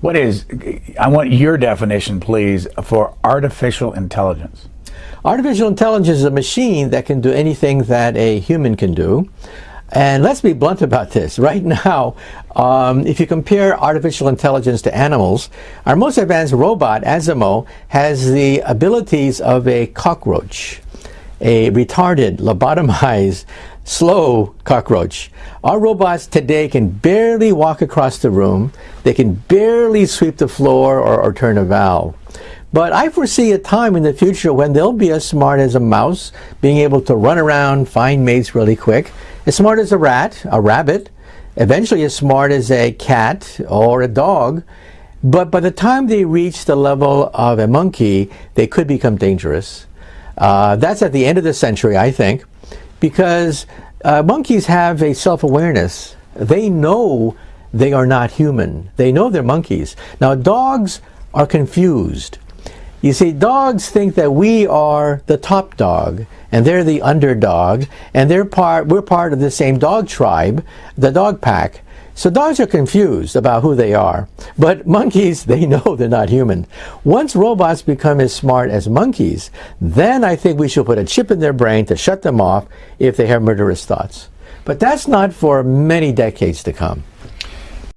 What is, I want your definition, please, for artificial intelligence. Artificial intelligence is a machine that can do anything that a human can do. And let's be blunt about this. Right now, um, if you compare artificial intelligence to animals, our most advanced robot, Asimo, has the abilities of a cockroach, a retarded, lobotomized, slow cockroach. Our robots today can barely walk across the room. They can barely sweep the floor or, or turn a valve. But I foresee a time in the future when they'll be as smart as a mouse, being able to run around, find mates really quick, as smart as a rat, a rabbit, eventually as smart as a cat or a dog. But by the time they reach the level of a monkey, they could become dangerous. Uh, that's at the end of the century, I think, because uh, monkeys have a self-awareness. They know they are not human. They know they're monkeys. Now, dogs are confused. You see, dogs think that we are the top dog and they're the underdog and they're part, we're part of the same dog tribe, the dog pack. So dogs are confused about who they are. But monkeys, they know they're not human. Once robots become as smart as monkeys, then I think we should put a chip in their brain to shut them off if they have murderous thoughts. But that's not for many decades to come.